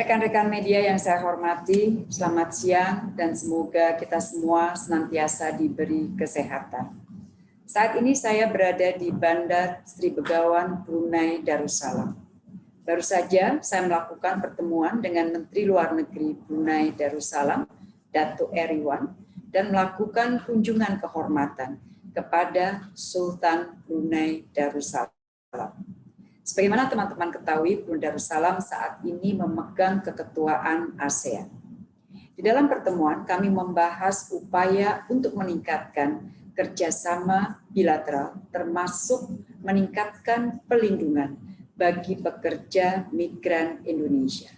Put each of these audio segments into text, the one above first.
Rekan-rekan media yang saya hormati, selamat siang dan semoga kita semua senantiasa diberi kesehatan. Saat ini saya berada di Bandar Sri Begawan, Brunei Darussalam. Baru saja saya melakukan pertemuan dengan Menteri Luar Negeri Brunei Darussalam, Datuk Eriwan, dan melakukan kunjungan kehormatan kepada Sultan Brunei Darussalam. Sebagaimana teman-teman ketahui, Brunei Darussalam saat ini memegang keketuaan ASEAN. Di dalam pertemuan, kami membahas upaya untuk meningkatkan kerjasama bilateral, termasuk meningkatkan pelindungan bagi pekerja migran Indonesia.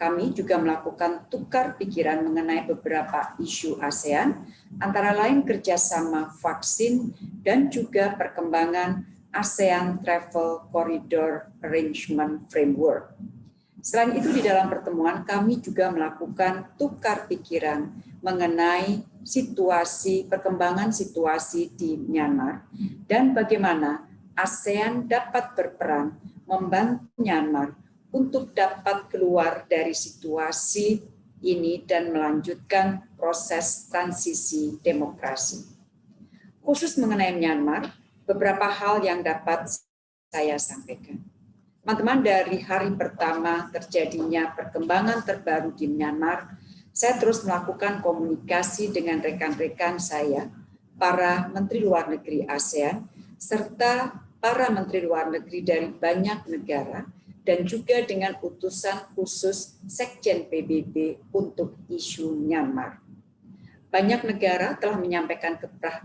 Kami juga melakukan tukar pikiran mengenai beberapa isu ASEAN, antara lain kerjasama vaksin dan juga perkembangan ASEAN Travel Corridor Arrangement Framework. Selain itu di dalam pertemuan kami juga melakukan tukar pikiran mengenai situasi perkembangan situasi di Myanmar dan bagaimana ASEAN dapat berperan membantu Myanmar untuk dapat keluar dari situasi ini dan melanjutkan proses transisi demokrasi. Khusus mengenai Myanmar, beberapa hal yang dapat saya sampaikan. Teman-teman, dari hari pertama terjadinya perkembangan terbaru di Myanmar, saya terus melakukan komunikasi dengan rekan-rekan saya, para Menteri Luar Negeri ASEAN, serta para Menteri Luar Negeri dari banyak negara, dan juga dengan utusan khusus Sekjen PBB untuk isu Myanmar. Banyak negara telah menyampaikan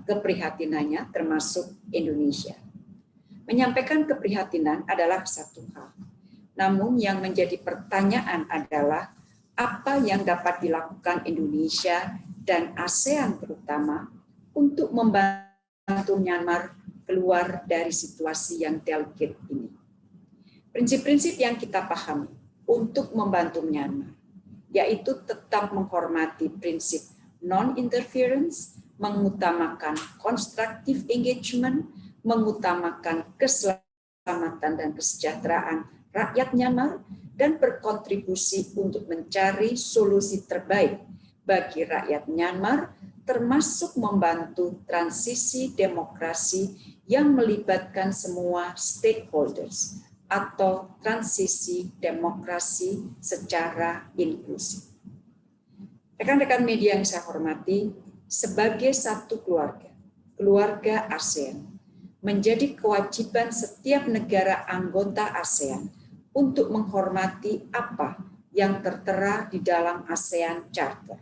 keprihatinannya, termasuk Indonesia. Menyampaikan keprihatinan adalah satu hal. Namun yang menjadi pertanyaan adalah apa yang dapat dilakukan Indonesia dan ASEAN terutama untuk membantu Myanmar keluar dari situasi yang delicate ini. Prinsip-prinsip yang kita pahami untuk membantu Myanmar, yaitu tetap menghormati prinsip non-interference, mengutamakan constructive engagement, mengutamakan keselamatan dan kesejahteraan rakyat Myanmar, dan berkontribusi untuk mencari solusi terbaik bagi rakyat Myanmar, termasuk membantu transisi demokrasi yang melibatkan semua stakeholders atau transisi demokrasi secara inklusif. Rekan-rekan media yang saya hormati, sebagai satu keluarga, keluarga ASEAN, menjadi kewajiban setiap negara anggota ASEAN untuk menghormati apa yang tertera di dalam ASEAN Charter.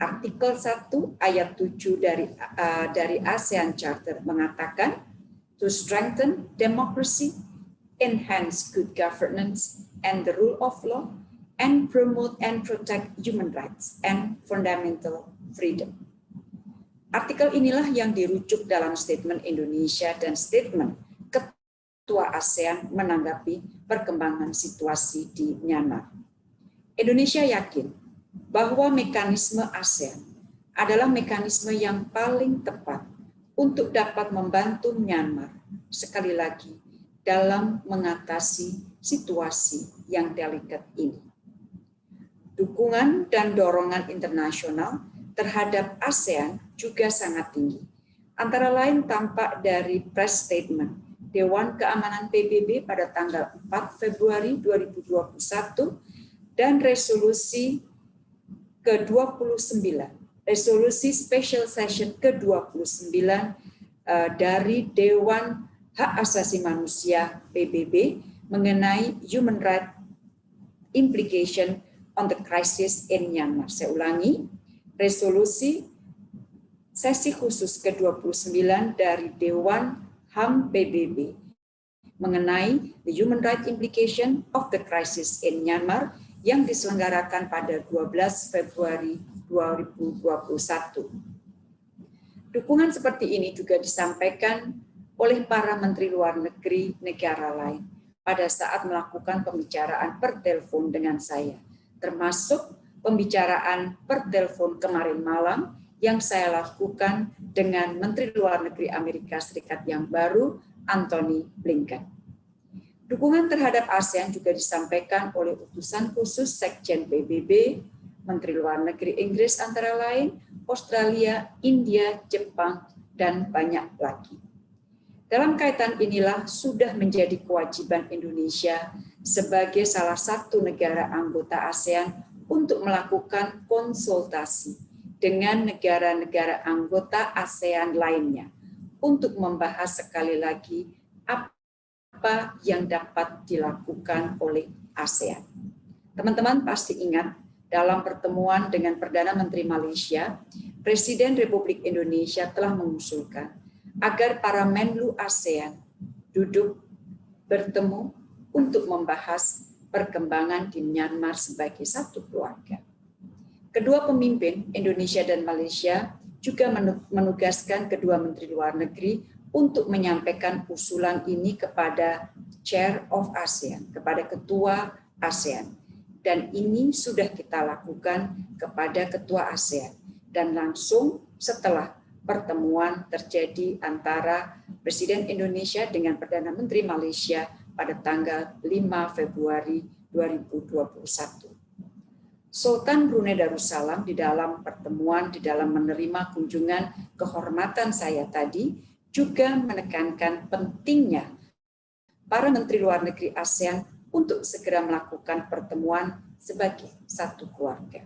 Artikel 1 ayat 7 dari uh, dari ASEAN Charter mengatakan to strengthen democracy, enhance good governance and the rule of law, and promote and protect human rights and fundamental freedom. Artikel inilah yang dirujuk dalam statement Indonesia dan statement Ketua ASEAN menanggapi perkembangan situasi di Myanmar. Indonesia yakin bahwa mekanisme ASEAN adalah mekanisme yang paling tepat untuk dapat membantu Myanmar sekali lagi dalam mengatasi situasi yang delikat ini dukungan dan dorongan internasional terhadap ASEAN juga sangat tinggi. Antara lain tampak dari press statement Dewan Keamanan PBB pada tanggal 4 Februari 2021 dan resolusi ke-29, resolusi special session ke-29 eh, dari Dewan Hak Asasi Manusia PBB mengenai human right implication on the crisis in Myanmar. Saya ulangi, resolusi sesi khusus ke-29 dari Dewan HAM PBB mengenai the human rights implication of the crisis in Myanmar yang diselenggarakan pada 12 Februari 2021. Dukungan seperti ini juga disampaikan oleh para menteri luar negeri negara lain pada saat melakukan pembicaraan per telepon dengan saya termasuk pembicaraan per telepon kemarin malam yang saya lakukan dengan Menteri Luar Negeri Amerika Serikat yang baru, Anthony Blinken. Dukungan terhadap ASEAN juga disampaikan oleh utusan khusus Sekjen PBB, Menteri Luar Negeri Inggris antara lain, Australia, India, Jepang, dan banyak lagi. Dalam kaitan inilah sudah menjadi kewajiban Indonesia sebagai salah satu negara anggota ASEAN untuk melakukan konsultasi dengan negara-negara anggota ASEAN lainnya untuk membahas sekali lagi apa yang dapat dilakukan oleh ASEAN. Teman-teman pasti ingat dalam pertemuan dengan Perdana Menteri Malaysia, Presiden Republik Indonesia telah mengusulkan agar para Menlu ASEAN duduk bertemu untuk membahas perkembangan di Myanmar sebagai satu keluarga. Kedua pemimpin Indonesia dan Malaysia juga menugaskan kedua Menteri Luar Negeri untuk menyampaikan usulan ini kepada Chair of ASEAN, kepada Ketua ASEAN. Dan ini sudah kita lakukan kepada Ketua ASEAN. Dan langsung setelah pertemuan terjadi antara Presiden Indonesia dengan Perdana Menteri Malaysia pada tanggal 5 Februari 2021. Sultan Brunei Darussalam di dalam pertemuan, di dalam menerima kunjungan kehormatan saya tadi, juga menekankan pentingnya para Menteri Luar Negeri ASEAN untuk segera melakukan pertemuan sebagai satu keluarga.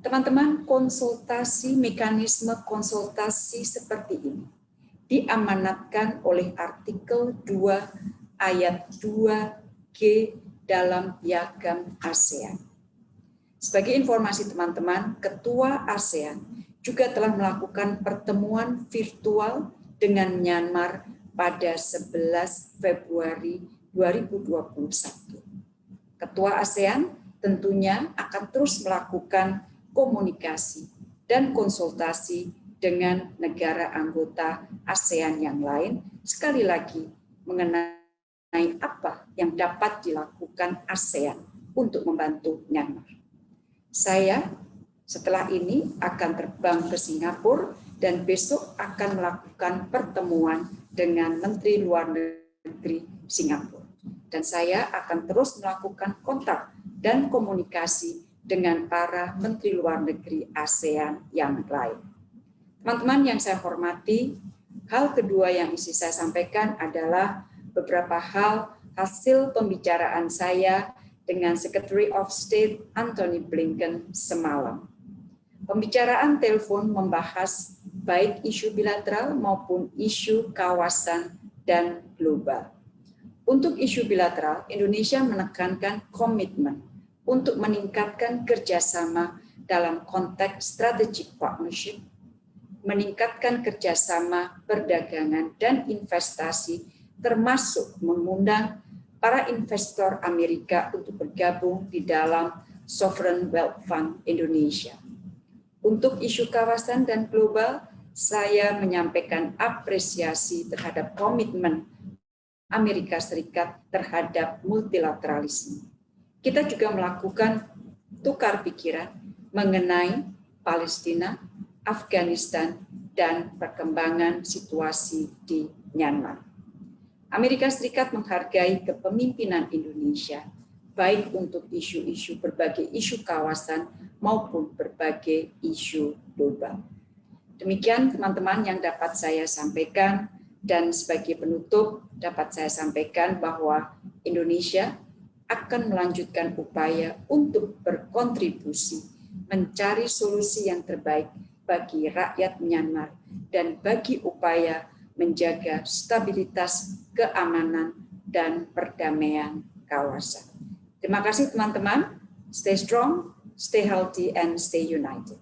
Teman-teman, konsultasi, mekanisme konsultasi seperti ini diamanatkan oleh artikel 2 ayat 2G dalam piagam ASEAN. Sebagai informasi teman-teman, Ketua ASEAN juga telah melakukan pertemuan virtual dengan Myanmar pada 11 Februari 2021. Ketua ASEAN tentunya akan terus melakukan komunikasi dan konsultasi dengan negara anggota ASEAN yang lain, sekali lagi mengenai apa yang dapat dilakukan ASEAN untuk membantu Myanmar. Saya setelah ini akan terbang ke Singapura dan besok akan melakukan pertemuan dengan Menteri Luar Negeri Singapura. Dan saya akan terus melakukan kontak dan komunikasi dengan para Menteri Luar Negeri ASEAN yang lain. Teman-teman yang saya hormati, hal kedua yang isi saya sampaikan adalah beberapa hal hasil pembicaraan saya dengan Secretary of State Anthony Blinken semalam. Pembicaraan telepon membahas baik isu bilateral maupun isu kawasan dan global. Untuk isu bilateral, Indonesia menekankan komitmen untuk meningkatkan kerjasama dalam konteks strategic partnership, meningkatkan kerjasama perdagangan dan investasi, termasuk mengundang para investor Amerika untuk bergabung di dalam Sovereign Wealth Fund Indonesia. Untuk isu kawasan dan global, saya menyampaikan apresiasi terhadap komitmen Amerika Serikat terhadap multilateralisme. Kita juga melakukan tukar pikiran mengenai Palestina, Afghanistan, dan perkembangan situasi di Myanmar. Amerika Serikat menghargai kepemimpinan Indonesia, baik untuk isu-isu berbagai isu kawasan maupun berbagai isu global. Demikian teman-teman yang dapat saya sampaikan dan sebagai penutup dapat saya sampaikan bahwa Indonesia akan melanjutkan upaya untuk berkontribusi mencari solusi yang terbaik bagi rakyat Myanmar dan bagi upaya menjaga stabilitas, keamanan, dan perdamaian kawasan. Terima kasih teman-teman. Stay strong, stay healthy, and stay united.